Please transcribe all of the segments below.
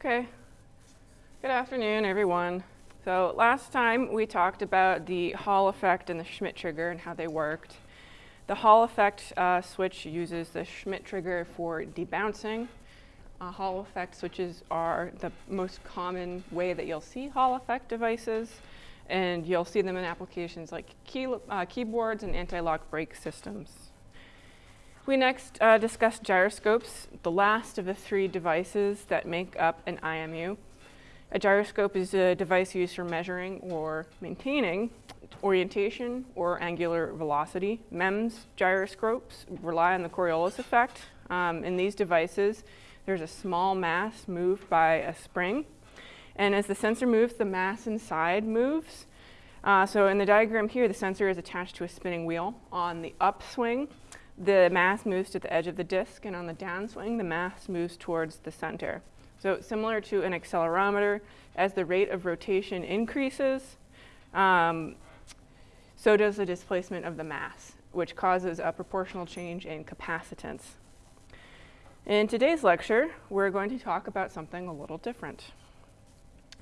Okay. Good afternoon, everyone. So last time we talked about the Hall effect and the Schmitt trigger and how they worked. The Hall effect uh, switch uses the Schmitt trigger for debouncing. Uh, Hall effect switches are the most common way that you'll see Hall effect devices, and you'll see them in applications like key, uh, keyboards and anti-lock brake systems. We next uh, gyroscopes, the last of the three devices that make up an IMU. A gyroscope is a device used for measuring or maintaining orientation or angular velocity. MEMS gyroscopes rely on the Coriolis effect. Um, in these devices, there's a small mass moved by a spring. And as the sensor moves, the mass inside moves. Uh, so in the diagram here, the sensor is attached to a spinning wheel. On the upswing, the mass moves to the edge of the disk, and on the downswing, the mass moves towards the center. So similar to an accelerometer, as the rate of rotation increases, um, so does the displacement of the mass, which causes a proportional change in capacitance. In today's lecture, we're going to talk about something a little different.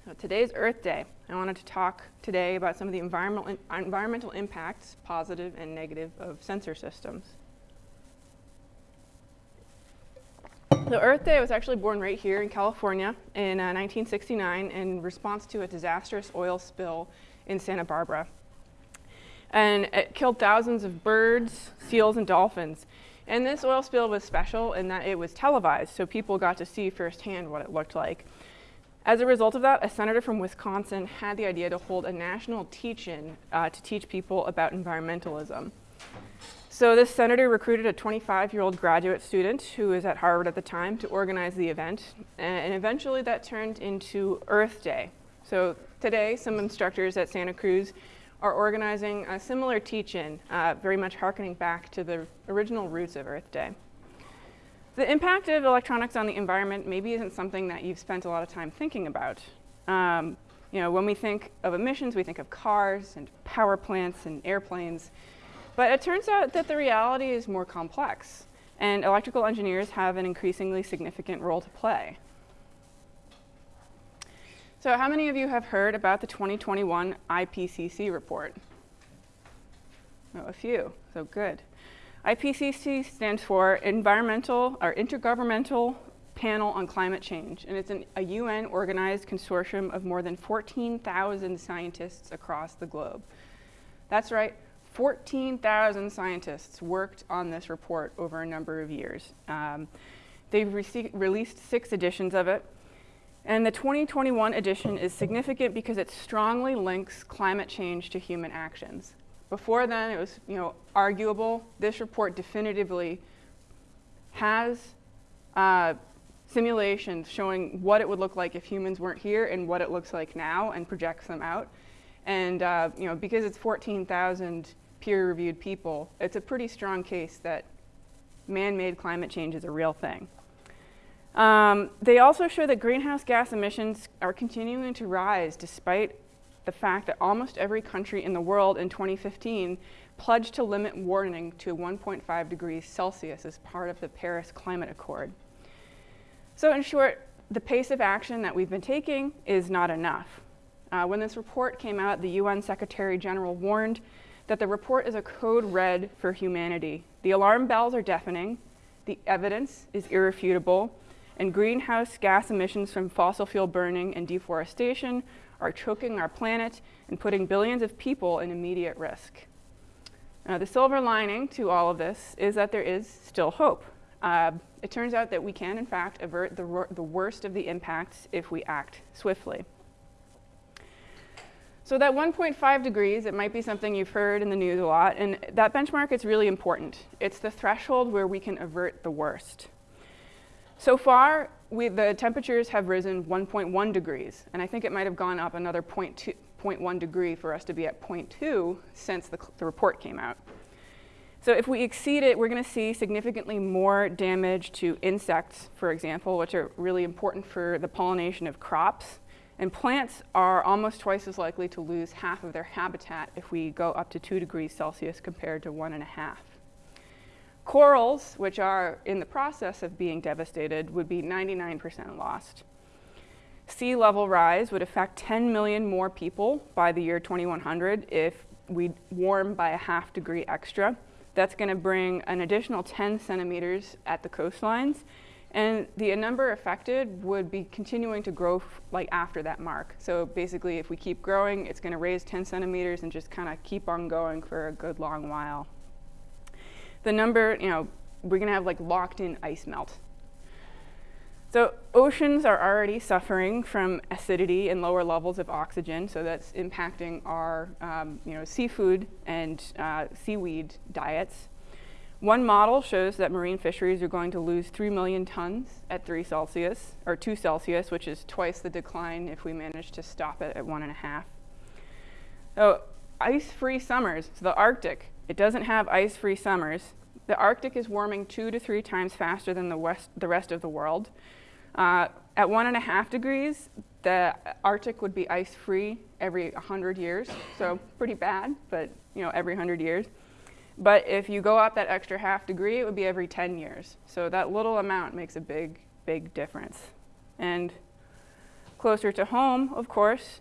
So today's Earth Day. I wanted to talk today about some of the environmental, environmental impacts, positive and negative, of sensor systems. So Earth Day was actually born right here in California in uh, 1969 in response to a disastrous oil spill in Santa Barbara. And it killed thousands of birds, seals, and dolphins. And this oil spill was special in that it was televised, so people got to see firsthand what it looked like. As a result of that, a senator from Wisconsin had the idea to hold a national teach-in uh, to teach people about environmentalism. So this senator recruited a 25-year-old graduate student who was at Harvard at the time to organize the event, and eventually that turned into Earth Day. So today, some instructors at Santa Cruz are organizing a similar teach-in, uh, very much harkening back to the original roots of Earth Day. The impact of electronics on the environment maybe isn't something that you've spent a lot of time thinking about. Um, you know, when we think of emissions, we think of cars and power plants and airplanes, but it turns out that the reality is more complex, and electrical engineers have an increasingly significant role to play. So how many of you have heard about the 2021 IPCC report? Oh, a few, so good. IPCC stands for Environmental or Intergovernmental Panel on Climate Change, and it's an, a UN organized consortium of more than 14,000 scientists across the globe. That's right, 14,000 scientists worked on this report over a number of years. Um, they've released six editions of it. And the 2021 edition is significant because it strongly links climate change to human actions. Before then, it was you know, arguable. This report definitively has uh, simulations showing what it would look like if humans weren't here and what it looks like now and projects them out. And uh, you know, because it's 14,000 peer-reviewed people, it's a pretty strong case that man-made climate change is a real thing. Um, they also show that greenhouse gas emissions are continuing to rise despite the fact that almost every country in the world in 2015 pledged to limit warming to 1.5 degrees Celsius as part of the Paris Climate Accord. So in short, the pace of action that we've been taking is not enough. Uh, when this report came out, the UN Secretary General warned that the report is a code red for humanity. The alarm bells are deafening, the evidence is irrefutable, and greenhouse gas emissions from fossil fuel burning and deforestation are choking our planet and putting billions of people in immediate risk. Now, the silver lining to all of this is that there is still hope. Uh, it turns out that we can, in fact, avert the, the worst of the impacts if we act swiftly. So that 1.5 degrees, it might be something you've heard in the news a lot, and that benchmark is really important. It's the threshold where we can avert the worst. So far, we, the temperatures have risen 1.1 degrees, and I think it might have gone up another 0.1 degree for us to be at 0.2 since the, the report came out. So if we exceed it, we're going to see significantly more damage to insects, for example, which are really important for the pollination of crops. And plants are almost twice as likely to lose half of their habitat if we go up to 2 degrees Celsius compared to one and a half. Corals, which are in the process of being devastated, would be 99% lost. Sea level rise would affect 10 million more people by the year 2100 if we warm by a half degree extra. That's going to bring an additional 10 centimeters at the coastlines. And the number affected would be continuing to grow like after that mark. So basically, if we keep growing, it's going to raise 10 centimeters and just kind of keep on going for a good long while. The number, you know, we're going to have like locked in ice melt. So oceans are already suffering from acidity and lower levels of oxygen, so that's impacting our um, you know, seafood and uh, seaweed diets. One model shows that marine fisheries are going to lose 3 million tons at 3 Celsius, or 2 Celsius, which is twice the decline if we manage to stop it at 1.5. So ice-free summers, so the Arctic, it doesn't have ice-free summers. The Arctic is warming two to three times faster than the, west, the rest of the world. Uh, at one and a half degrees, the Arctic would be ice-free every 100 years, so pretty bad, but you know, every 100 years. But if you go up that extra half degree, it would be every 10 years. So that little amount makes a big, big difference. And closer to home, of course,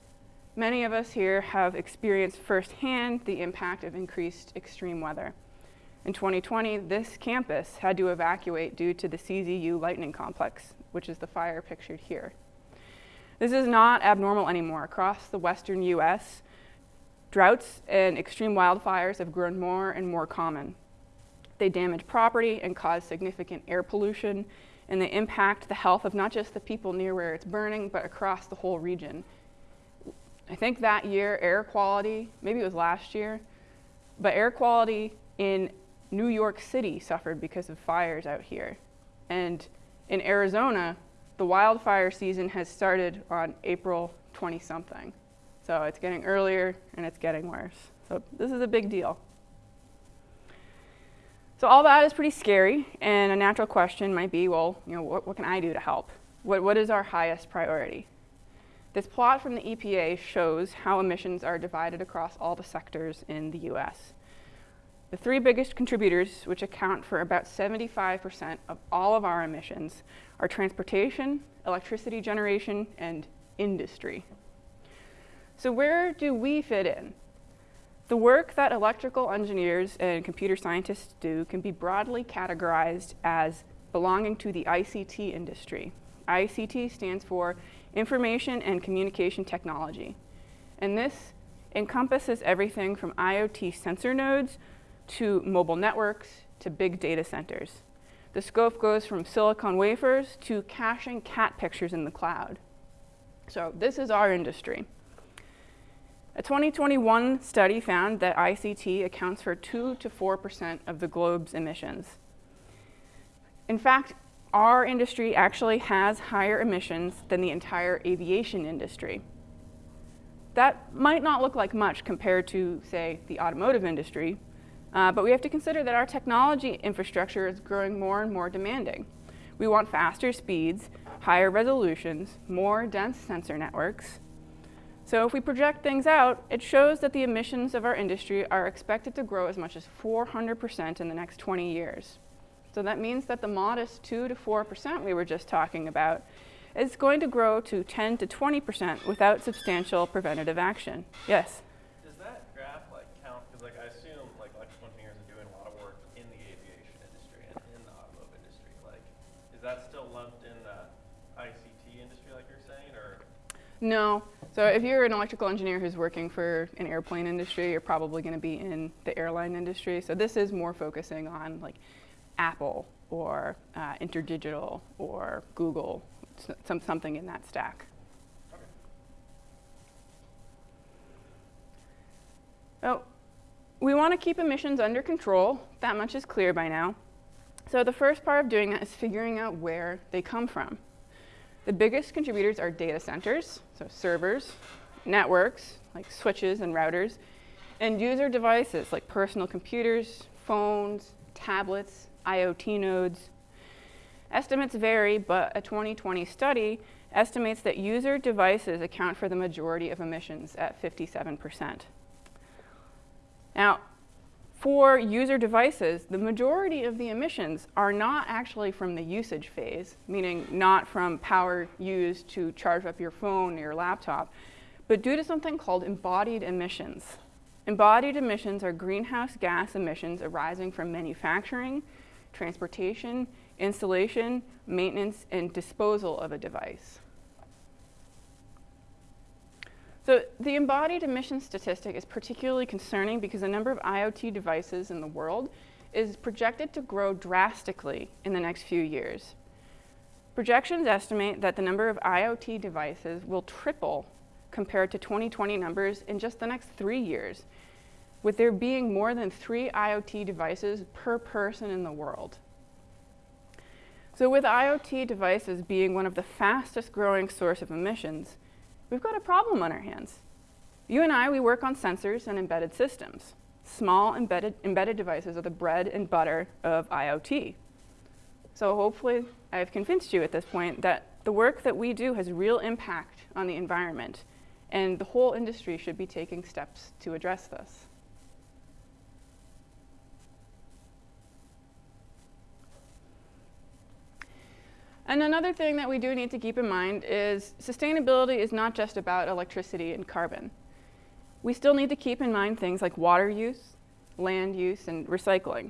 many of us here have experienced firsthand the impact of increased extreme weather. In 2020, this campus had to evacuate due to the CZU lightning complex, which is the fire pictured here. This is not abnormal anymore. Across the western US, droughts and extreme wildfires have grown more and more common. They damage property and cause significant air pollution, and they impact the health of not just the people near where it's burning, but across the whole region. I think that year, air quality, maybe it was last year, but air quality in New York City suffered because of fires out here. And in Arizona, the wildfire season has started on April 20 something. So it's getting earlier and it's getting worse. So this is a big deal. So all that is pretty scary, and a natural question might be, well, you know, what, what can I do to help? What, what is our highest priority? This plot from the EPA shows how emissions are divided across all the sectors in the US. The three biggest contributors, which account for about 75% of all of our emissions, are transportation, electricity generation, and industry. So where do we fit in? The work that electrical engineers and computer scientists do can be broadly categorized as belonging to the ICT industry. ICT stands for Information and Communication Technology. And this encompasses everything from IoT sensor nodes to mobile networks to big data centers. The scope goes from silicon wafers to caching cat pictures in the cloud. So this is our industry. A 2021 study found that ICT accounts for 2 to 4% of the globe's emissions. In fact, our industry actually has higher emissions than the entire aviation industry. That might not look like much compared to, say, the automotive industry, uh, but we have to consider that our technology infrastructure is growing more and more demanding. We want faster speeds, higher resolutions, more dense sensor networks. So if we project things out, it shows that the emissions of our industry are expected to grow as much as 400% in the next 20 years. So that means that the modest 2 to 4% we were just talking about is going to grow to 10 to 20% without substantial preventative action. Yes? Does that graph like count, because like I assume like electrical engineers are doing a lot of work in the aviation industry and in the automotive industry. Like, is that still lumped in the ICT industry like you're saying, or? No. So if you're an electrical engineer who's working for an airplane industry, you're probably going to be in the airline industry. So this is more focusing on like Apple or uh, Interdigital or Google, some, something in that stack. So we want to keep emissions under control. That much is clear by now. So the first part of doing that is figuring out where they come from. The biggest contributors are data centers, so servers, networks, like switches and routers, and user devices like personal computers, phones, tablets, IoT nodes. Estimates vary, but a 2020 study estimates that user devices account for the majority of emissions at 57%. Now, for user devices, the majority of the emissions are not actually from the usage phase, meaning not from power used to charge up your phone or your laptop, but due to something called embodied emissions. Embodied emissions are greenhouse gas emissions arising from manufacturing, transportation, installation, maintenance, and disposal of a device. So the embodied emission statistic is particularly concerning because the number of IoT devices in the world is projected to grow drastically in the next few years. Projections estimate that the number of IoT devices will triple compared to 2020 numbers in just the next three years, with there being more than three IoT devices per person in the world. So with IoT devices being one of the fastest growing source of emissions, we've got a problem on our hands. You and I, we work on sensors and embedded systems. Small embedded, embedded devices are the bread and butter of IoT. So hopefully I've convinced you at this point that the work that we do has real impact on the environment and the whole industry should be taking steps to address this. And another thing that we do need to keep in mind is sustainability is not just about electricity and carbon. We still need to keep in mind things like water use, land use, and recycling.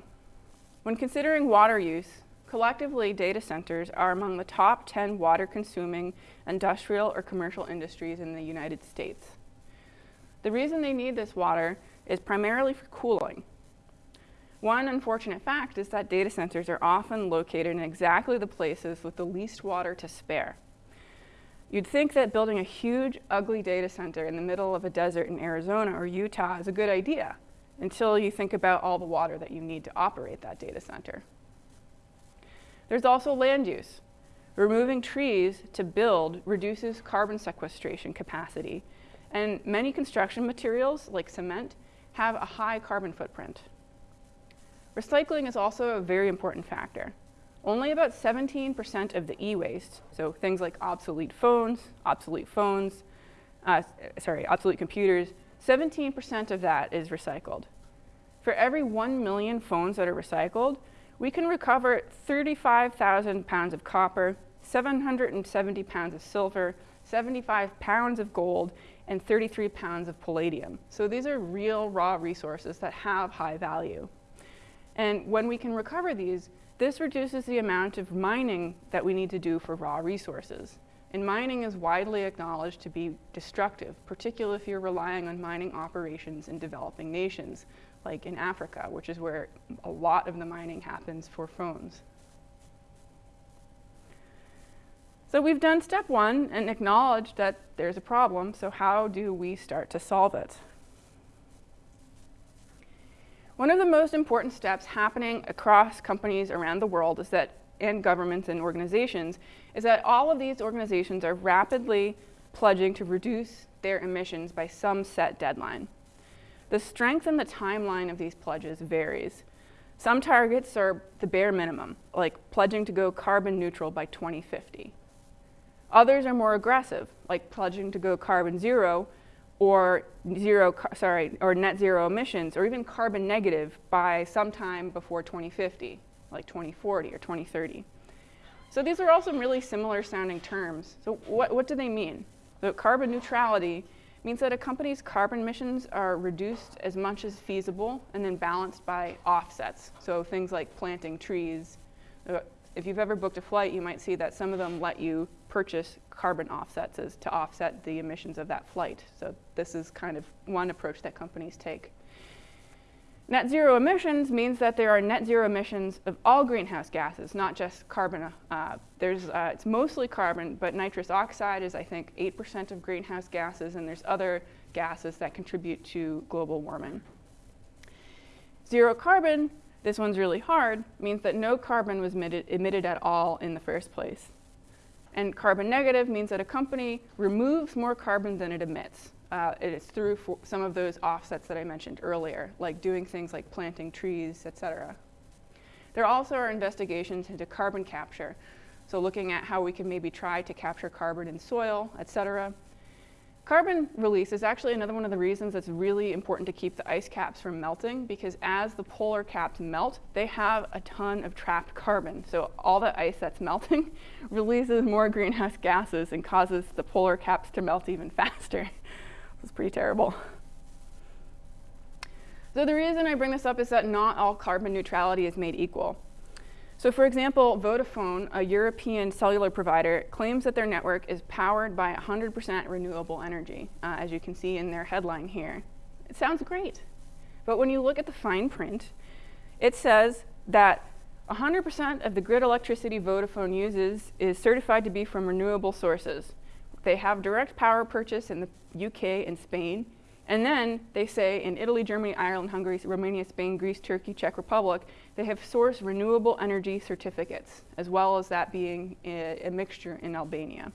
When considering water use, collectively data centers are among the top 10 water-consuming industrial or commercial industries in the United States. The reason they need this water is primarily for cooling, one unfortunate fact is that data centers are often located in exactly the places with the least water to spare. You'd think that building a huge, ugly data center in the middle of a desert in Arizona or Utah is a good idea until you think about all the water that you need to operate that data center. There's also land use. Removing trees to build reduces carbon sequestration capacity, and many construction materials, like cement, have a high carbon footprint. Recycling is also a very important factor. Only about 17% of the e-waste, so things like obsolete phones, obsolete phones, uh, sorry, obsolete computers, 17% of that is recycled. For every 1 million phones that are recycled, we can recover 35,000 pounds of copper, 770 pounds of silver, 75 pounds of gold, and 33 pounds of palladium. So these are real raw resources that have high value. And when we can recover these, this reduces the amount of mining that we need to do for raw resources. And mining is widely acknowledged to be destructive, particularly if you're relying on mining operations in developing nations, like in Africa, which is where a lot of the mining happens for phones. So we've done step one and acknowledged that there's a problem, so how do we start to solve it? One of the most important steps happening across companies around the world is that, and governments and organizations, is that all of these organizations are rapidly pledging to reduce their emissions by some set deadline. The strength and the timeline of these pledges varies. Some targets are the bare minimum, like pledging to go carbon neutral by 2050. Others are more aggressive, like pledging to go carbon zero or zero, sorry, or net zero emissions, or even carbon negative by sometime before 2050, like 2040 or 2030. So these are all some really similar sounding terms. So what, what do they mean? So carbon neutrality means that a company's carbon emissions are reduced as much as feasible and then balanced by offsets. So things like planting trees. Uh, if you've ever booked a flight, you might see that some of them let you purchase carbon offsets as to offset the emissions of that flight. So this is kind of one approach that companies take. Net zero emissions means that there are net zero emissions of all greenhouse gases, not just carbon. Uh, there's, uh, it's mostly carbon, but nitrous oxide is, I think, 8% of greenhouse gases, and there's other gases that contribute to global warming. Zero carbon, this one's really hard, means that no carbon was emitted at all in the first place. And carbon negative means that a company removes more carbon than it emits. Uh, it is through some of those offsets that I mentioned earlier, like doing things like planting trees, et cetera. There also are investigations into carbon capture, so looking at how we can maybe try to capture carbon in soil, et cetera. Carbon release is actually another one of the reasons that's really important to keep the ice caps from melting because as the polar caps melt, they have a ton of trapped carbon. So all the ice that's melting releases more greenhouse gases and causes the polar caps to melt even faster. It's pretty terrible. So the reason I bring this up is that not all carbon neutrality is made equal. So for example, Vodafone, a European cellular provider, claims that their network is powered by 100% renewable energy, uh, as you can see in their headline here. It sounds great. But when you look at the fine print, it says that 100% of the grid electricity Vodafone uses is certified to be from renewable sources. They have direct power purchase in the UK and Spain, and then they say in Italy, Germany, Ireland, Hungary, Romania, Spain, Greece, Turkey, Czech Republic, they have sourced renewable energy certificates, as well as that being a, a mixture in Albania.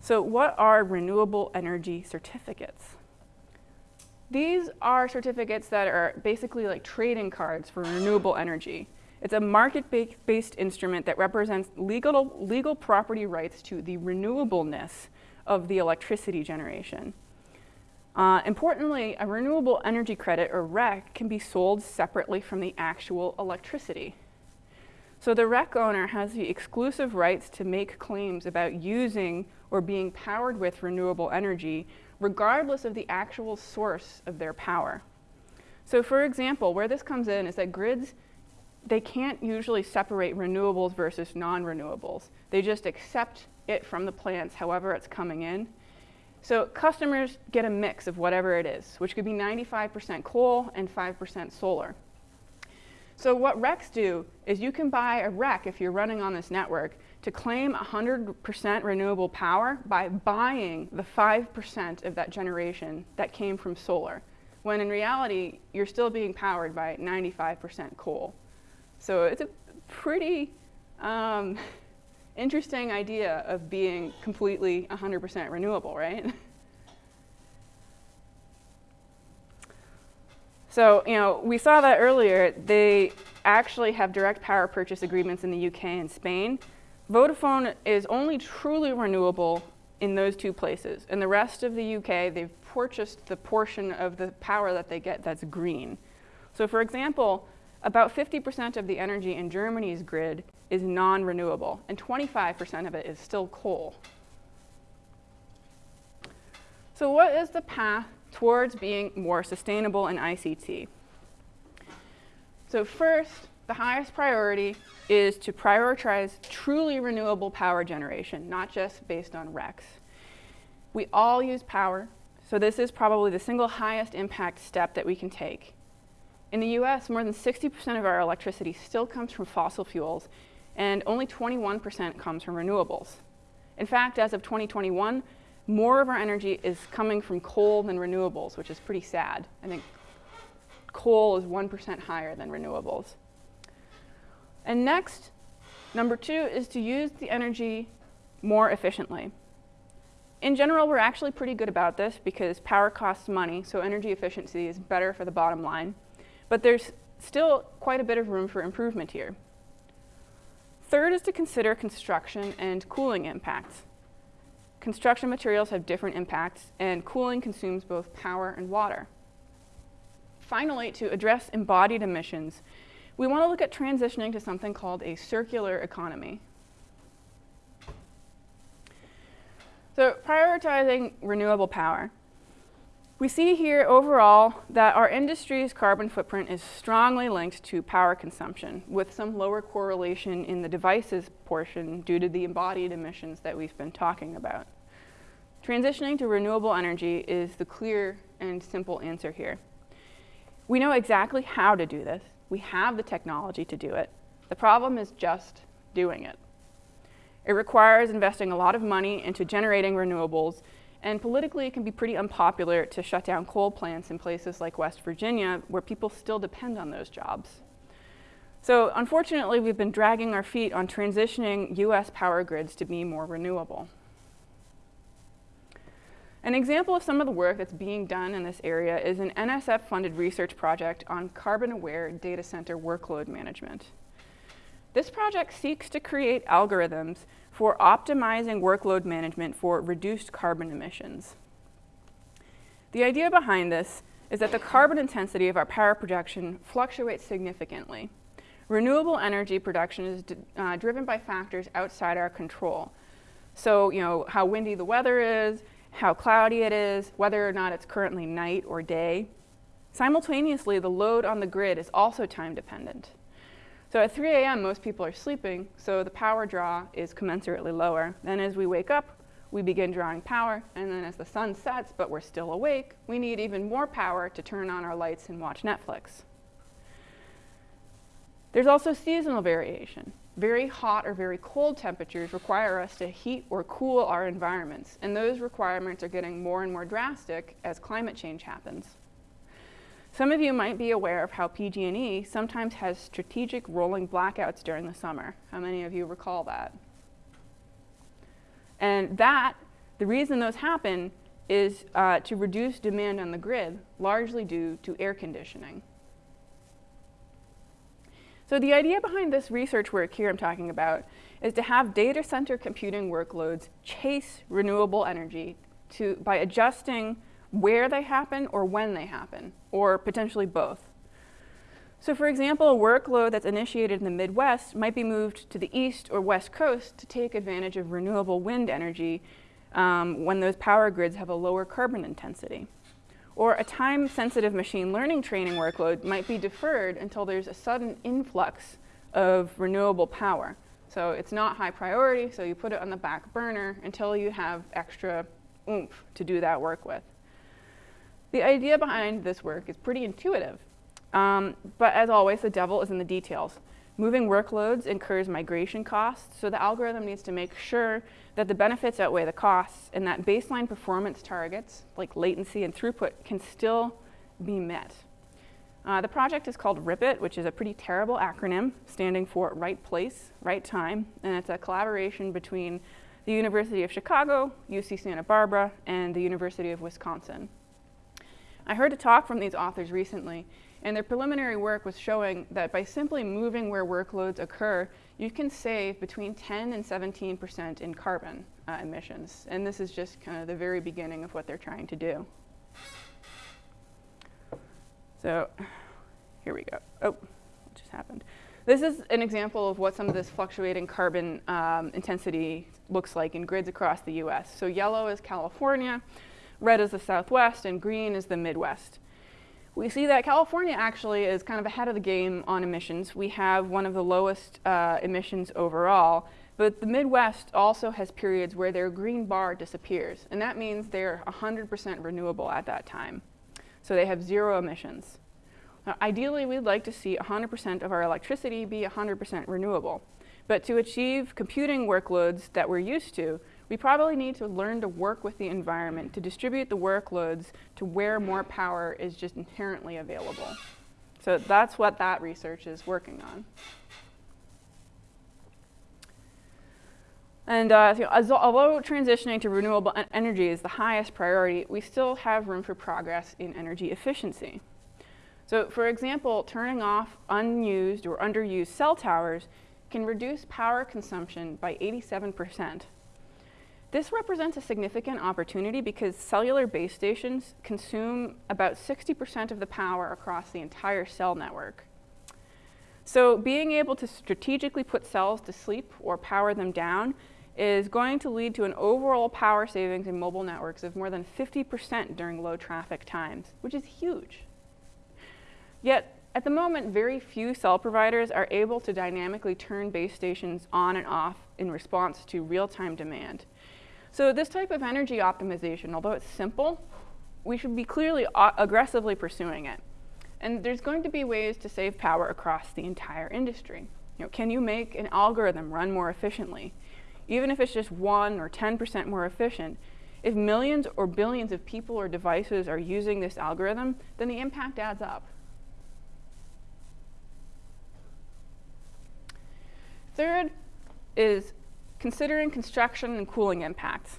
So what are renewable energy certificates? These are certificates that are basically like trading cards for renewable energy. It's a market-based instrument that represents legal, legal property rights to the renewableness of the electricity generation. Uh, importantly, a renewable energy credit, or REC, can be sold separately from the actual electricity. So the REC owner has the exclusive rights to make claims about using or being powered with renewable energy, regardless of the actual source of their power. So for example, where this comes in is that grids, they can't usually separate renewables versus non-renewables. They just accept it from the plants however it's coming in, so customers get a mix of whatever it is, which could be 95% coal and 5% solar. So what RECs do is you can buy a REC if you're running on this network to claim 100% renewable power by buying the 5% of that generation that came from solar, when in reality, you're still being powered by 95% coal. So it's a pretty um, interesting idea of being completely 100% renewable, right? So, you know, we saw that earlier. They actually have direct power purchase agreements in the UK and Spain. Vodafone is only truly renewable in those two places. In the rest of the UK, they've purchased the portion of the power that they get that's green. So for example, about 50% of the energy in Germany's grid is non-renewable, and 25% of it is still coal. So what is the path towards being more sustainable in ICT? So first, the highest priority is to prioritize truly renewable power generation, not just based on RECs. We all use power, so this is probably the single highest impact step that we can take. In the US, more than 60% of our electricity still comes from fossil fuels, and only 21% comes from renewables. In fact, as of 2021, more of our energy is coming from coal than renewables, which is pretty sad. I think coal is 1% higher than renewables. And next, number two is to use the energy more efficiently. In general, we're actually pretty good about this because power costs money, so energy efficiency is better for the bottom line. But there's still quite a bit of room for improvement here. Third is to consider construction and cooling impacts. Construction materials have different impacts, and cooling consumes both power and water. Finally, to address embodied emissions, we want to look at transitioning to something called a circular economy. So prioritizing renewable power. We see here overall that our industry's carbon footprint is strongly linked to power consumption, with some lower correlation in the devices portion due to the embodied emissions that we've been talking about. Transitioning to renewable energy is the clear and simple answer here. We know exactly how to do this. We have the technology to do it. The problem is just doing it. It requires investing a lot of money into generating renewables and politically, it can be pretty unpopular to shut down coal plants in places like West Virginia, where people still depend on those jobs. So unfortunately, we've been dragging our feet on transitioning US power grids to be more renewable. An example of some of the work that's being done in this area is an NSF-funded research project on carbon-aware data center workload management. This project seeks to create algorithms for optimizing workload management for reduced carbon emissions. The idea behind this is that the carbon intensity of our power production fluctuates significantly. Renewable energy production is uh, driven by factors outside our control. So, you know, how windy the weather is, how cloudy it is, whether or not it's currently night or day. Simultaneously, the load on the grid is also time dependent. So at 3 a.m., most people are sleeping, so the power draw is commensurately lower. Then as we wake up, we begin drawing power, and then as the sun sets, but we're still awake, we need even more power to turn on our lights and watch Netflix. There's also seasonal variation. Very hot or very cold temperatures require us to heat or cool our environments, and those requirements are getting more and more drastic as climate change happens. Some of you might be aware of how PG&E sometimes has strategic rolling blackouts during the summer. How many of you recall that? And that, the reason those happen is uh, to reduce demand on the grid, largely due to air conditioning. So the idea behind this research work here I'm talking about is to have data center computing workloads chase renewable energy to, by adjusting where they happen or when they happen, or potentially both. So for example, a workload that's initiated in the Midwest might be moved to the east or west coast to take advantage of renewable wind energy um, when those power grids have a lower carbon intensity. Or a time-sensitive machine learning training workload might be deferred until there's a sudden influx of renewable power. So it's not high priority, so you put it on the back burner until you have extra oomph to do that work with. The idea behind this work is pretty intuitive, um, but as always, the devil is in the details. Moving workloads incurs migration costs, so the algorithm needs to make sure that the benefits outweigh the costs and that baseline performance targets, like latency and throughput, can still be met. Uh, the project is called RIPIT, which is a pretty terrible acronym standing for Right Place, Right Time, and it's a collaboration between the University of Chicago, UC Santa Barbara, and the University of Wisconsin. I heard a talk from these authors recently, and their preliminary work was showing that by simply moving where workloads occur, you can save between 10 and 17% in carbon uh, emissions. And this is just kind of the very beginning of what they're trying to do. So here we go. Oh, what just happened? This is an example of what some of this fluctuating carbon um, intensity looks like in grids across the US. So yellow is California, red is the Southwest, and green is the Midwest. We see that California actually is kind of ahead of the game on emissions. We have one of the lowest uh, emissions overall, but the Midwest also has periods where their green bar disappears, and that means they're 100% renewable at that time. So they have zero emissions. Now, ideally, we'd like to see 100% of our electricity be 100% renewable. But to achieve computing workloads that we're used to, we probably need to learn to work with the environment to distribute the workloads to where more power is just inherently available. So that's what that research is working on. And uh, so as, although transitioning to renewable energy is the highest priority, we still have room for progress in energy efficiency. So for example, turning off unused or underused cell towers can reduce power consumption by 87 percent this represents a significant opportunity because cellular base stations consume about 60% of the power across the entire cell network. So being able to strategically put cells to sleep or power them down is going to lead to an overall power savings in mobile networks of more than 50% during low traffic times, which is huge. Yet, at the moment, very few cell providers are able to dynamically turn base stations on and off in response to real-time demand. So this type of energy optimization, although it's simple, we should be clearly aggressively pursuing it. And there's going to be ways to save power across the entire industry. You know, can you make an algorithm run more efficiently? Even if it's just 1 or 10% more efficient, if millions or billions of people or devices are using this algorithm, then the impact adds up. Third is considering construction and cooling impacts.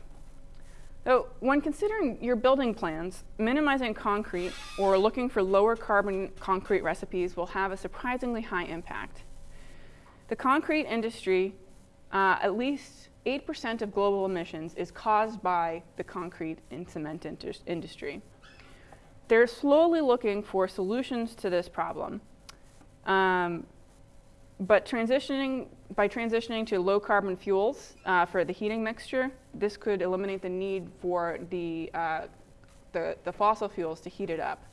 So when considering your building plans, minimizing concrete or looking for lower carbon concrete recipes will have a surprisingly high impact. The concrete industry, uh, at least 8% of global emissions is caused by the concrete and cement industry. They're slowly looking for solutions to this problem. Um, but transitioning, by transitioning to low carbon fuels uh, for the heating mixture, this could eliminate the need for the, uh, the, the, fossil fuels to heat it up.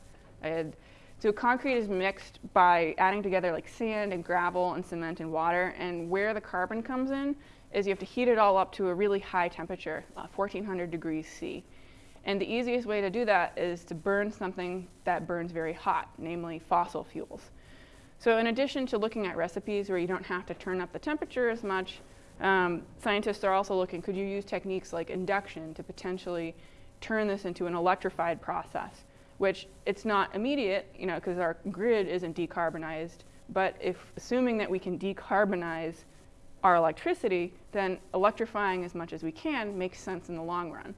And so concrete is mixed by adding together like sand and gravel and cement and water, and where the carbon comes in is you have to heat it all up to a really high temperature, uh, 1400 degrees C. And the easiest way to do that is to burn something that burns very hot, namely fossil fuels. So in addition to looking at recipes where you don't have to turn up the temperature as much, um, scientists are also looking, could you use techniques like induction to potentially turn this into an electrified process, which it's not immediate, you know, because our grid isn't decarbonized, but if assuming that we can decarbonize our electricity, then electrifying as much as we can makes sense in the long run.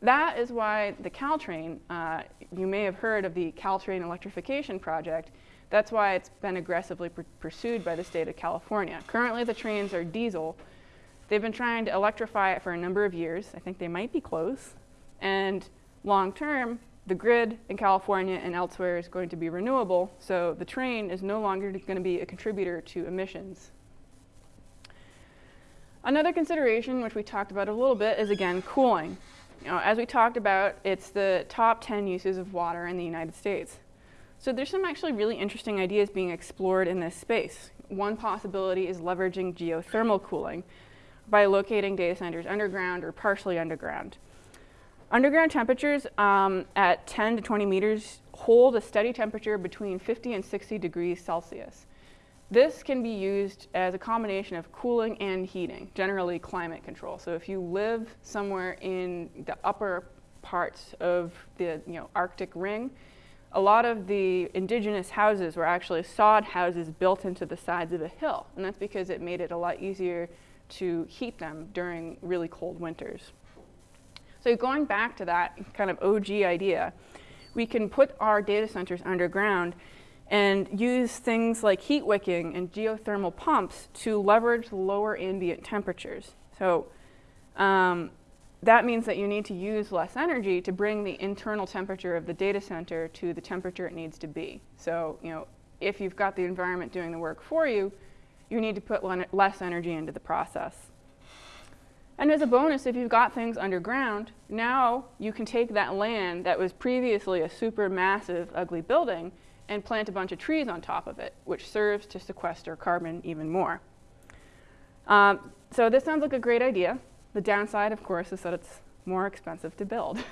That is why the Caltrain, uh, you may have heard of the Caltrain electrification project, that's why it's been aggressively pursued by the state of California. Currently, the trains are diesel. They've been trying to electrify it for a number of years. I think they might be close. And long term, the grid in California and elsewhere is going to be renewable, so the train is no longer going to be a contributor to emissions. Another consideration, which we talked about a little bit, is again cooling. You know, as we talked about, it's the top 10 uses of water in the United States. So there's some actually really interesting ideas being explored in this space. One possibility is leveraging geothermal cooling by locating data centers underground or partially underground. Underground temperatures um, at 10 to 20 meters hold a steady temperature between 50 and 60 degrees Celsius. This can be used as a combination of cooling and heating, generally climate control. So if you live somewhere in the upper parts of the you know, Arctic ring, a lot of the indigenous houses were actually sod houses built into the sides of a hill. And that's because it made it a lot easier to heat them during really cold winters. So going back to that kind of OG idea, we can put our data centers underground and use things like heat wicking and geothermal pumps to leverage lower ambient temperatures. So um, that means that you need to use less energy to bring the internal temperature of the data center to the temperature it needs to be. So, you know, if you've got the environment doing the work for you, you need to put less energy into the process. And as a bonus, if you've got things underground, now you can take that land that was previously a super massive, ugly building and plant a bunch of trees on top of it, which serves to sequester carbon even more. Um, so this sounds like a great idea. The downside, of course, is that it's more expensive to build.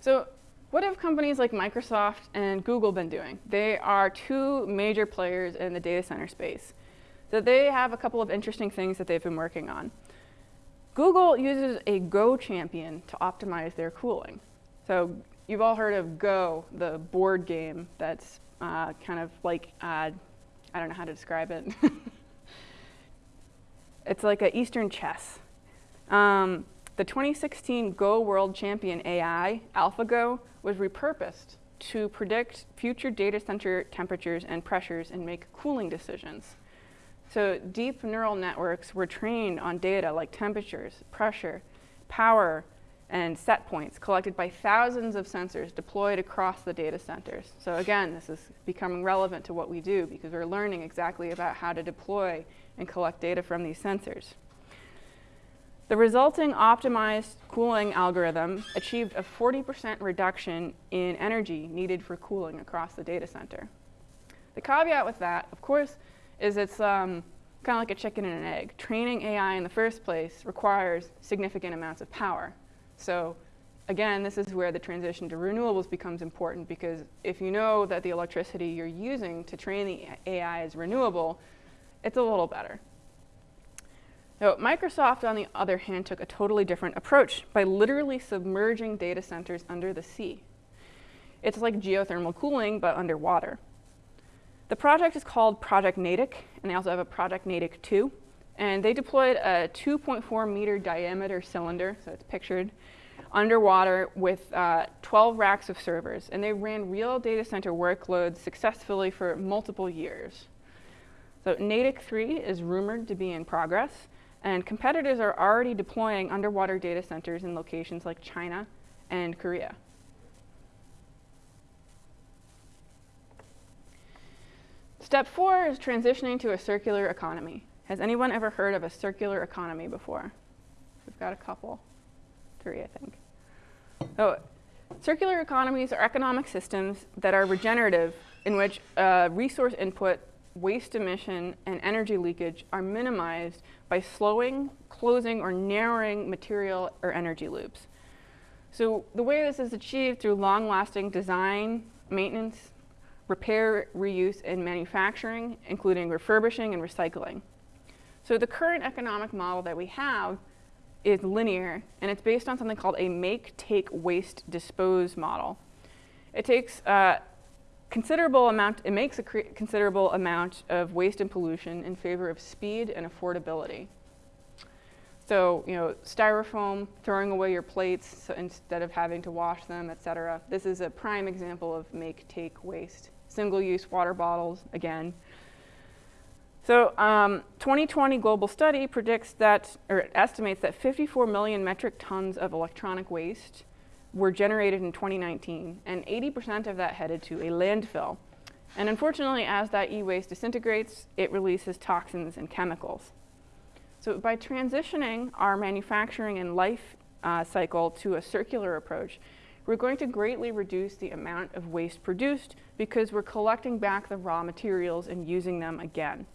so what have companies like Microsoft and Google been doing? They are two major players in the data center space. So they have a couple of interesting things that they've been working on. Google uses a Go champion to optimize their cooling. So you've all heard of Go, the board game that's uh, kind of like, uh, I don't know how to describe it. It's like an Eastern chess. Um, the 2016 Go World Champion AI, AlphaGo, was repurposed to predict future data center temperatures and pressures and make cooling decisions. So deep neural networks were trained on data like temperatures, pressure, power, and set points collected by thousands of sensors deployed across the data centers. So again, this is becoming relevant to what we do because we're learning exactly about how to deploy and collect data from these sensors. The resulting optimized cooling algorithm achieved a 40% reduction in energy needed for cooling across the data center. The caveat with that, of course, is it's um, kind of like a chicken and an egg. Training AI in the first place requires significant amounts of power. So again, this is where the transition to renewables becomes important because if you know that the electricity you're using to train the AI is renewable, it's a little better. Now, Microsoft, on the other hand, took a totally different approach by literally submerging data centers under the sea. It's like geothermal cooling, but underwater. The project is called Project Natick, and they also have a Project Natick 2. And they deployed a 2.4 meter diameter cylinder, so it's pictured, underwater with uh, 12 racks of servers, and they ran real data center workloads successfully for multiple years. So Natick 3 is rumored to be in progress, and competitors are already deploying underwater data centers in locations like China and Korea. Step four is transitioning to a circular economy. Has anyone ever heard of a circular economy before? We've got a couple, three, I think. So, circular economies are economic systems that are regenerative, in which uh, resource input, waste emission, and energy leakage are minimized by slowing, closing, or narrowing material or energy loops. So the way this is achieved through long-lasting design, maintenance, repair, reuse, and manufacturing, including refurbishing and recycling. So the current economic model that we have is linear, and it's based on something called a make, take, waste, dispose model. It takes a considerable amount, it makes a considerable amount of waste and pollution in favor of speed and affordability. So, you know, styrofoam, throwing away your plates so instead of having to wash them, et cetera. This is a prime example of make, take, waste. Single-use water bottles, again. So, um, 2020 global study predicts that, or estimates that 54 million metric tons of electronic waste were generated in 2019, and 80% of that headed to a landfill. And unfortunately, as that e-waste disintegrates, it releases toxins and chemicals. So by transitioning our manufacturing and life uh, cycle to a circular approach, we're going to greatly reduce the amount of waste produced because we're collecting back the raw materials and using them again.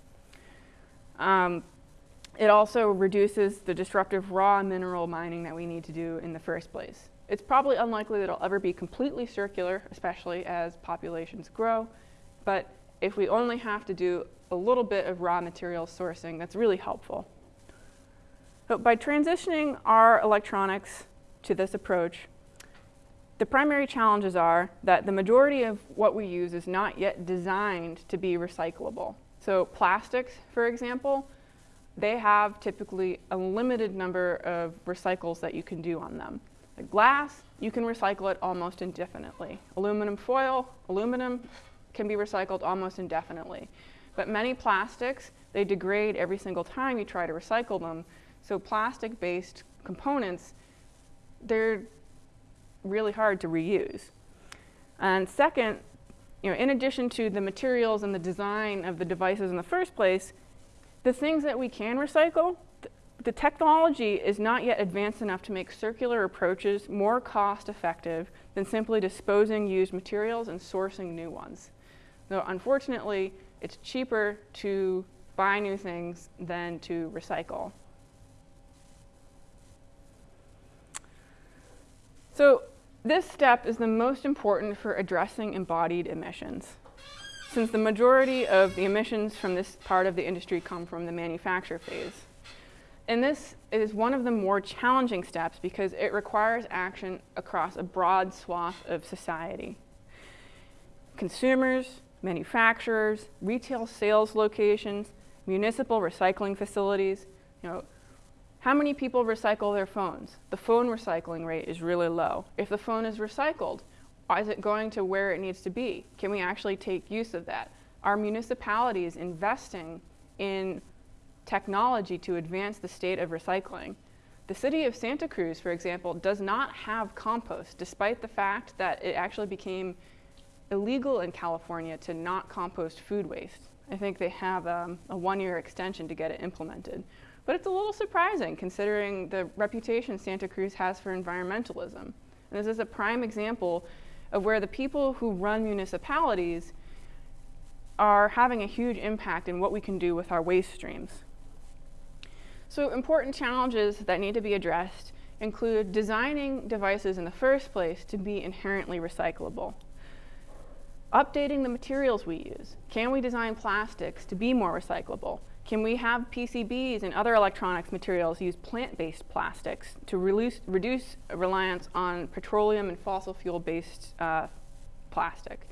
Um, it also reduces the disruptive raw mineral mining that we need to do in the first place. It's probably unlikely that it'll ever be completely circular, especially as populations grow, but if we only have to do a little bit of raw material sourcing, that's really helpful. But by transitioning our electronics to this approach, the primary challenges are that the majority of what we use is not yet designed to be recyclable. So plastics, for example, they have typically a limited number of recycles that you can do on them. Glass, you can recycle it almost indefinitely. Aluminum foil, aluminum can be recycled almost indefinitely. But many plastics, they degrade every single time you try to recycle them, so plastic-based components, they're really hard to reuse. And second, you know, in addition to the materials and the design of the devices in the first place, the things that we can recycle, the technology is not yet advanced enough to make circular approaches more cost effective than simply disposing used materials and sourcing new ones. Though unfortunately, it's cheaper to buy new things than to recycle. So this step is the most important for addressing embodied emissions, since the majority of the emissions from this part of the industry come from the manufacture phase. And this is one of the more challenging steps because it requires action across a broad swath of society. Consumers, manufacturers, retail sales locations, municipal recycling facilities, you know, how many people recycle their phones? The phone recycling rate is really low. If the phone is recycled, is it going to where it needs to be? Can we actually take use of that? Are municipalities investing in technology to advance the state of recycling? The city of Santa Cruz, for example, does not have compost, despite the fact that it actually became illegal in California to not compost food waste. I think they have um, a one-year extension to get it implemented. But it's a little surprising considering the reputation Santa Cruz has for environmentalism. And this is a prime example of where the people who run municipalities are having a huge impact in what we can do with our waste streams. So important challenges that need to be addressed include designing devices in the first place to be inherently recyclable. Updating the materials we use. Can we design plastics to be more recyclable? Can we have PCBs and other electronics materials use plant-based plastics to reduce, reduce reliance on petroleum and fossil fuel-based uh, plastic?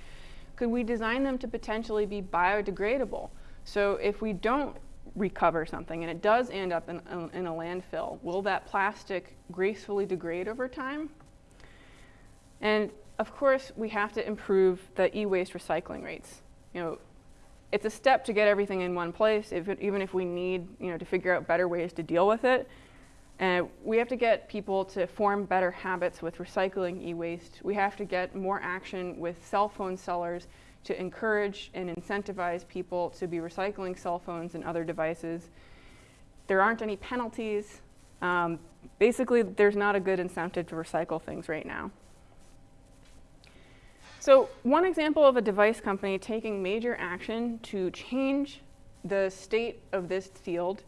Could we design them to potentially be biodegradable? So if we don't recover something and it does end up in, in, a landfill, will that plastic gracefully degrade over time? And of course, we have to improve the e-waste recycling rates. You know, it's a step to get everything in one place, if it, even if we need you know, to figure out better ways to deal with it. And we have to get people to form better habits with recycling e-waste. We have to get more action with cell phone sellers to encourage and incentivize people to be recycling cell phones and other devices. There aren't any penalties. Um, basically, there's not a good incentive to recycle things right now. So one example of a device company taking major action to change the state of this field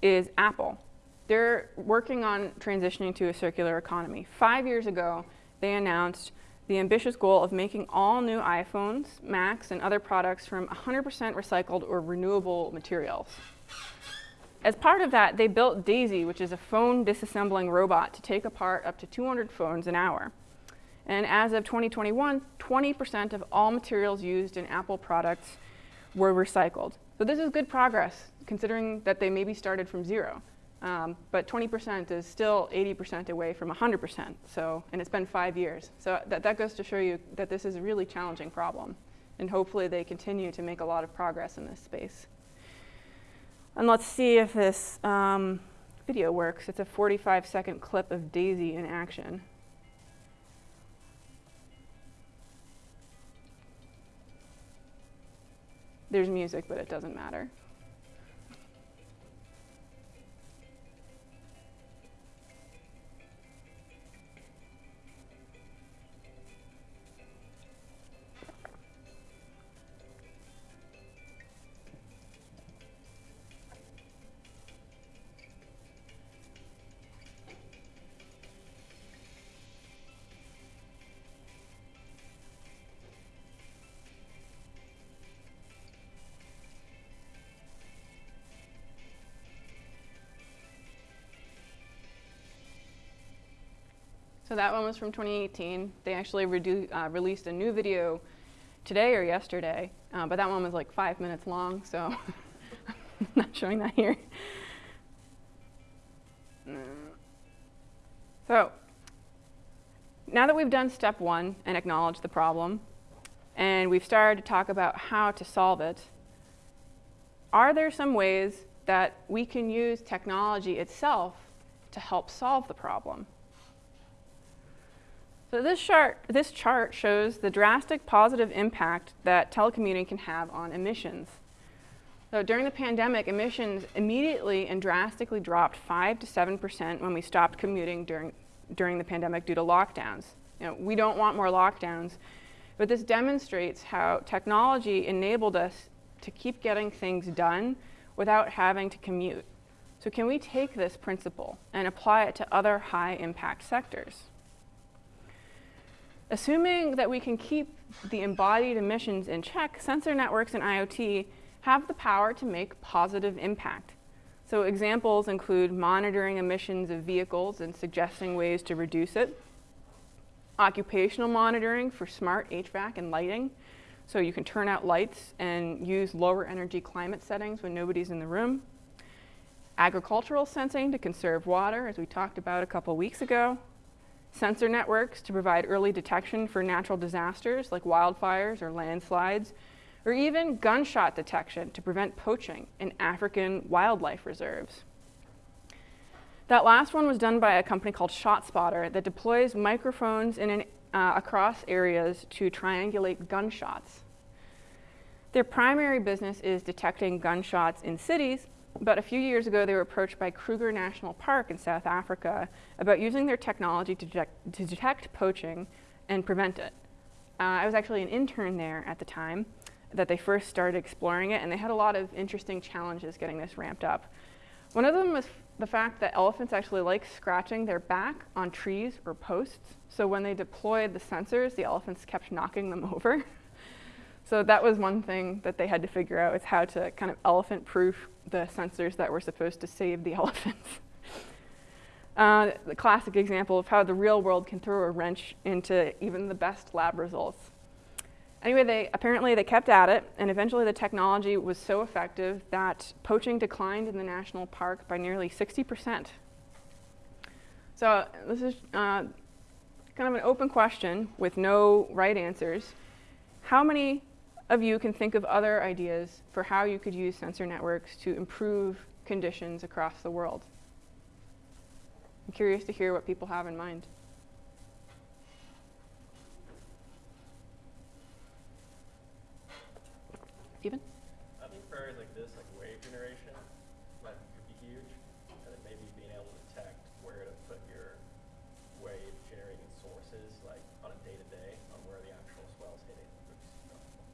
is Apple. They're working on transitioning to a circular economy. Five years ago, they announced the ambitious goal of making all new iPhones, Macs, and other products from 100% recycled or renewable materials. As part of that, they built Daisy, which is a phone disassembling robot to take apart up to 200 phones an hour. And as of 2021, 20% of all materials used in Apple products were recycled. So this is good progress, considering that they maybe started from zero. Um, but 20% is still 80% away from 100%, so, and it's been five years. So that, that goes to show you that this is a really challenging problem. And hopefully they continue to make a lot of progress in this space. And let's see if this um, video works. It's a 45 second clip of Daisy in action. There's music, but it doesn't matter. So that one was from 2018. They actually uh, released a new video today or yesterday, uh, but that one was like five minutes long, so I'm not showing that here. So now that we've done step one and acknowledged the problem, and we've started to talk about how to solve it, are there some ways that we can use technology itself to help solve the problem? So this chart, this chart shows the drastic positive impact that telecommuting can have on emissions. So during the pandemic, emissions immediately and drastically dropped 5 to 7% when we stopped commuting during, during the pandemic due to lockdowns. You know, we don't want more lockdowns, but this demonstrates how technology enabled us to keep getting things done without having to commute. So can we take this principle and apply it to other high impact sectors? Assuming that we can keep the embodied emissions in check, sensor networks and IoT have the power to make positive impact. So examples include monitoring emissions of vehicles and suggesting ways to reduce it, occupational monitoring for smart HVAC and lighting, so you can turn out lights and use lower energy climate settings when nobody's in the room, agricultural sensing to conserve water, as we talked about a couple weeks ago, sensor networks to provide early detection for natural disasters like wildfires or landslides, or even gunshot detection to prevent poaching in African wildlife reserves. That last one was done by a company called ShotSpotter that deploys microphones an, uh, across areas to triangulate gunshots. Their primary business is detecting gunshots in cities, but a few years ago, they were approached by Kruger National Park in South Africa about using their technology to detect, to detect poaching and prevent it. Uh, I was actually an intern there at the time that they first started exploring it, and they had a lot of interesting challenges getting this ramped up. One of them was the fact that elephants actually like scratching their back on trees or posts. So when they deployed the sensors, the elephants kept knocking them over. So that was one thing that they had to figure out is how to kind of elephant-proof the sensors that were supposed to save the elephants. uh, the classic example of how the real world can throw a wrench into even the best lab results. Anyway, they, apparently they kept at it, and eventually the technology was so effective that poaching declined in the national park by nearly 60%. So this is uh, kind of an open question with no right answers. How many of you can think of other ideas for how you could use sensor networks to improve conditions across the world? I'm curious to hear what people have in mind. Stephen? I think for areas like this, like wave generation, like could be huge, and then maybe being able to detect where to put your wave generating sources, like on a day to day, on where the actual swell's hitting, would be super helpful.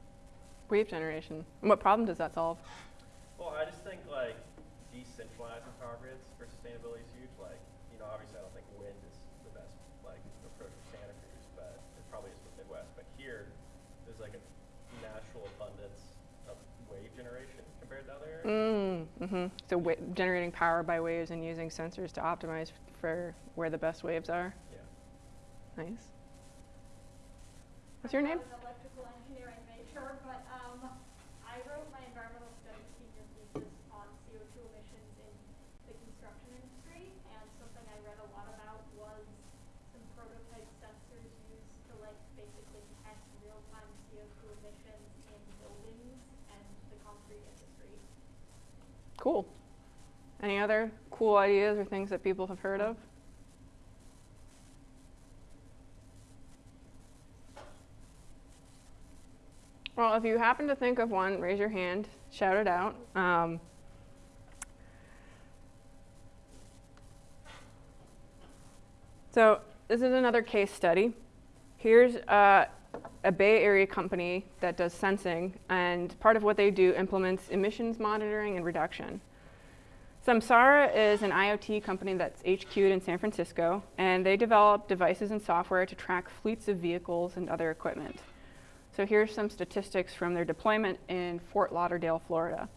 Wave generation. And what problem does that solve? Well, I just think like decentralizing power grids for sustainability is huge. Like, you know, obviously I don't think wind is the best like approach for Santa Cruz, but it probably is for the Midwest. But here, there's like a natural abundance of wave generation compared to other areas. Mm, hmm So generating power by waves and using sensors to optimize for where the best waves are. Yeah. Nice. What's your name? I was an electrical engineer in nature, but um, I wrote my environmental studies senior thesis on CO2 emissions in the construction industry, and something I read a lot about was some prototype sensors used to like basically test real-time CO2 emissions in buildings and the concrete industry. Cool. Any other cool ideas or things that people have heard of? Well, if you happen to think of one, raise your hand, shout it out. Um, so this is another case study. Here's uh, a Bay Area company that does sensing, and part of what they do implements emissions monitoring and reduction. Samsara is an IoT company that's HQ'd in San Francisco, and they develop devices and software to track fleets of vehicles and other equipment. So here's some statistics from their deployment in Fort Lauderdale, Florida.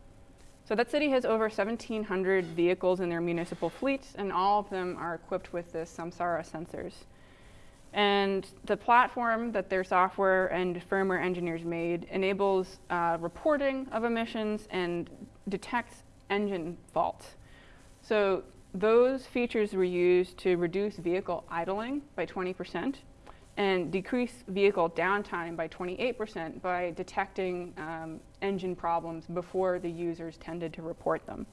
So that city has over 1,700 vehicles in their municipal fleet, and all of them are equipped with the Samsara sensors. And the platform that their software and firmware engineers made enables uh, reporting of emissions and detects engine faults. So those features were used to reduce vehicle idling by 20% and decrease vehicle downtime by 28% by detecting um, engine problems before the users tended to report them.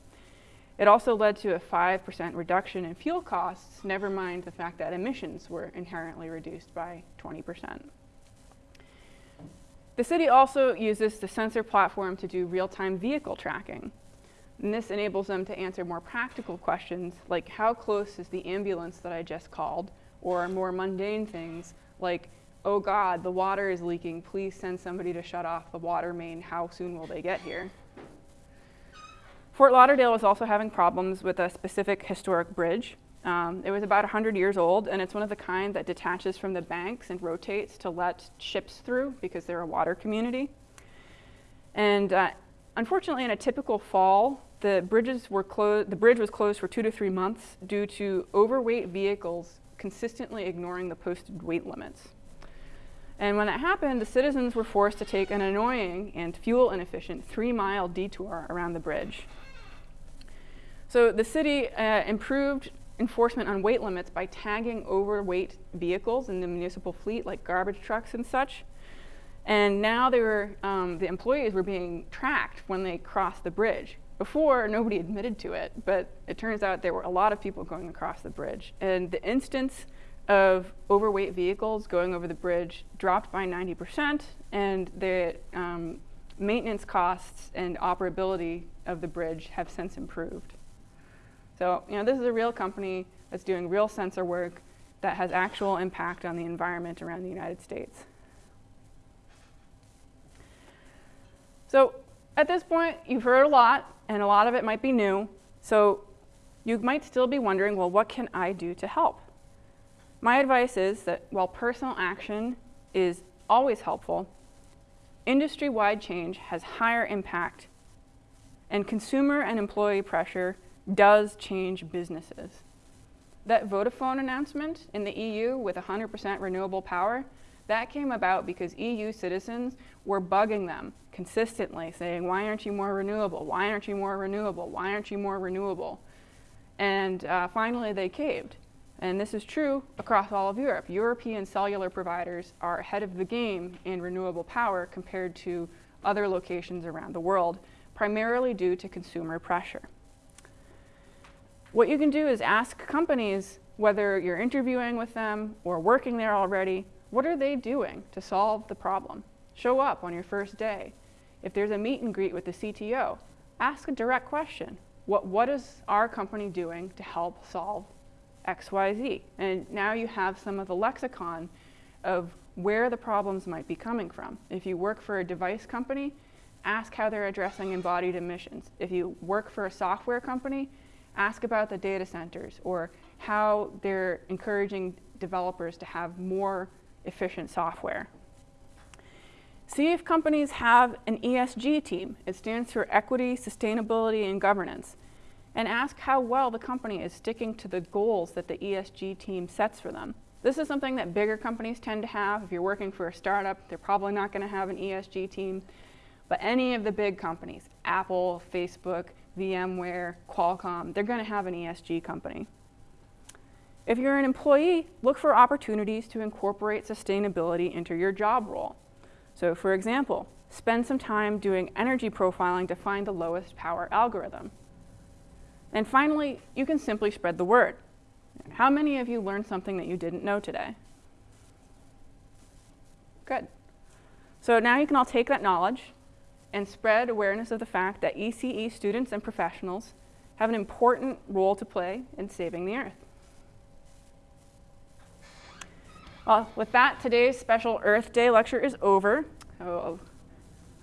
It also led to a 5% reduction in fuel costs, never mind the fact that emissions were inherently reduced by 20%. The city also uses the sensor platform to do real-time vehicle tracking. And this enables them to answer more practical questions like how close is the ambulance that I just called, or more mundane things like, oh God, the water is leaking, please send somebody to shut off the water main, how soon will they get here? Fort Lauderdale is also having problems with a specific historic bridge. Um, it was about 100 years old, and it's one of the kind that detaches from the banks and rotates to let ships through because they're a water community. And uh, unfortunately, in a typical fall, the, bridges were clo- the bridge was closed for two to three months due to overweight vehicles consistently ignoring the posted weight limits. And when that happened, the citizens were forced to take an annoying and fuel inefficient three mile detour around the bridge. So the city uh, improved enforcement on weight limits by tagging overweight vehicles in the municipal fleet, like garbage trucks and such. And now they were, um, the employees were being tracked when they crossed the bridge. Before, nobody admitted to it, but it turns out there were a lot of people going across the bridge. And the instance of overweight vehicles going over the bridge dropped by 90%, and the um, maintenance costs and operability of the bridge have since improved. So, you know, this is a real company that's doing real sensor work that has actual impact on the environment around the United States. So, at this point, you've heard a lot, and a lot of it might be new. So, you might still be wondering, well, what can I do to help? My advice is that while personal action is always helpful, industry wide change has higher impact, and consumer and employee pressure does change businesses. That Vodafone announcement in the EU with 100% renewable power, that came about because EU citizens were bugging them consistently, saying, Why aren't you more renewable? Why aren't you more renewable? Why aren't you more renewable? And uh, finally, they caved. And this is true across all of Europe. European cellular providers are ahead of the game in renewable power compared to other locations around the world, primarily due to consumer pressure. What you can do is ask companies, whether you're interviewing with them or working there already, what are they doing to solve the problem? Show up on your first day. If there's a meet and greet with the CTO, ask a direct question. What, what is our company doing to help solve XYZ? And now you have some of the lexicon of where the problems might be coming from. If you work for a device company, ask how they're addressing embodied emissions. If you work for a software company, ask about the data centers or how they're encouraging developers to have more efficient software. See if companies have an ESG team. It stands for Equity, Sustainability, and Governance. And ask how well the company is sticking to the goals that the ESG team sets for them. This is something that bigger companies tend to have. If you're working for a startup, they're probably not going to have an ESG team. But any of the big companies, Apple, Facebook, VMware, Qualcomm, they're going to have an ESG company. If you're an employee, look for opportunities to incorporate sustainability into your job role. So for example, spend some time doing energy profiling to find the lowest power algorithm. And finally, you can simply spread the word. How many of you learned something that you didn't know today? Good. So now you can all take that knowledge and spread awareness of the fact that ECE students and professionals have an important role to play in saving the Earth. Well, with that, today's special Earth Day lecture is over. So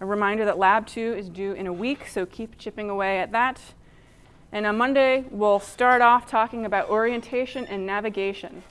a reminder that Lab 2 is due in a week, so keep chipping away at that. And on Monday, we'll start off talking about orientation and navigation.